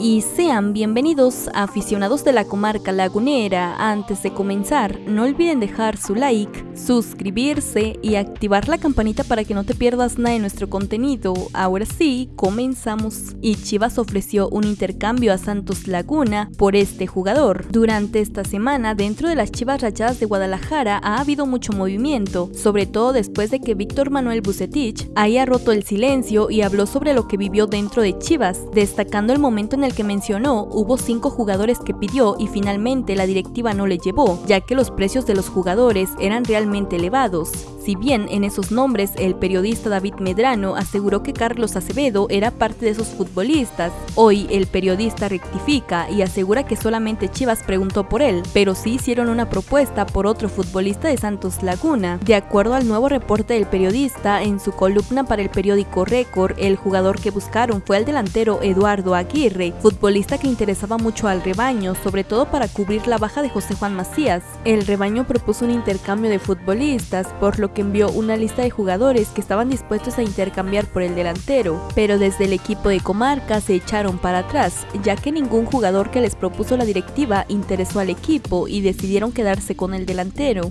y sean bienvenidos aficionados de la comarca lagunera. Antes de comenzar, no olviden dejar su like, suscribirse y activar la campanita para que no te pierdas nada de nuestro contenido. Ahora sí, comenzamos. Y Chivas ofreció un intercambio a Santos Laguna por este jugador. Durante esta semana, dentro de las Chivas Rayadas de Guadalajara ha habido mucho movimiento, sobre todo después de que Víctor Manuel Bucetich haya roto el silencio y habló sobre lo que vivió dentro de Chivas, destacando el momento en el que mencionó, hubo cinco jugadores que pidió y finalmente la directiva no le llevó, ya que los precios de los jugadores eran realmente elevados. Si bien en esos nombres el periodista David Medrano aseguró que Carlos Acevedo era parte de esos futbolistas, hoy el periodista rectifica y asegura que solamente Chivas preguntó por él, pero sí hicieron una propuesta por otro futbolista de Santos Laguna. De acuerdo al nuevo reporte del periodista, en su columna para el periódico Récord, el jugador que buscaron fue el delantero Eduardo Aguirre, futbolista que interesaba mucho al rebaño, sobre todo para cubrir la baja de José Juan Macías. El rebaño propuso un intercambio de futbolistas, por lo que envió una lista de jugadores que estaban dispuestos a intercambiar por el delantero, pero desde el equipo de comarca se echaron para atrás, ya que ningún jugador que les propuso la directiva interesó al equipo y decidieron quedarse con el delantero.